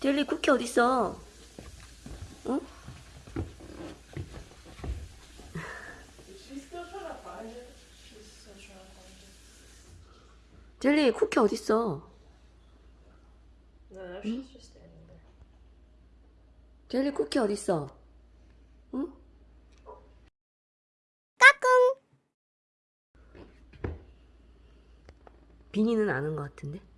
어? 델리 쿠키 어딨어? 응? 젤리 쿠키 어딨어? 응? 젤리 쿠키 어딨어? 응? 까꿍 비니는 아는 것 같은데?